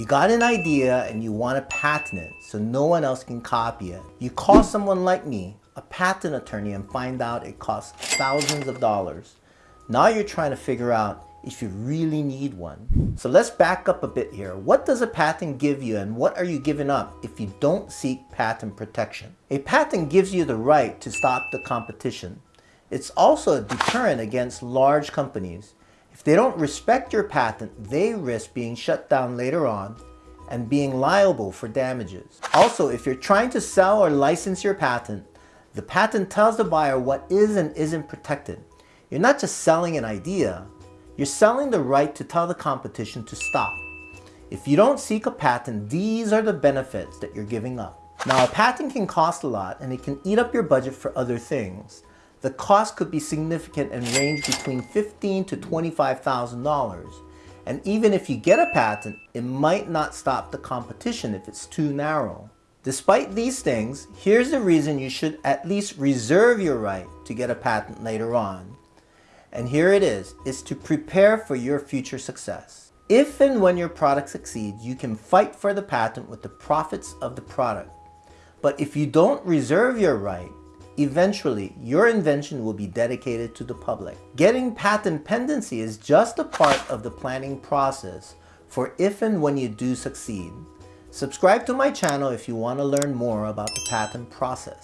You got an idea and you want to patent it so no one else can copy it. You call someone like me, a patent attorney, and find out it costs thousands of dollars. Now you're trying to figure out if you really need one. So let's back up a bit here. What does a patent give you and what are you giving up if you don't seek patent protection? A patent gives you the right to stop the competition. It's also a deterrent against large companies. If they don't respect your patent, they risk being shut down later on and being liable for damages. Also, if you're trying to sell or license your patent, the patent tells the buyer what is and isn't protected. You're not just selling an idea, you're selling the right to tell the competition to stop. If you don't seek a patent, these are the benefits that you're giving up. Now, a patent can cost a lot and it can eat up your budget for other things. The cost could be significant and range between $15,000 to $25,000. And even if you get a patent, it might not stop the competition if it's too narrow. Despite these things, here's the reason you should at least reserve your right to get a patent later on. And here it is, is to prepare for your future success. If and when your product succeeds, you can fight for the patent with the profits of the product. But if you don't reserve your right, eventually your invention will be dedicated to the public. Getting patent pendency is just a part of the planning process for if and when you do succeed. Subscribe to my channel if you want to learn more about the patent process.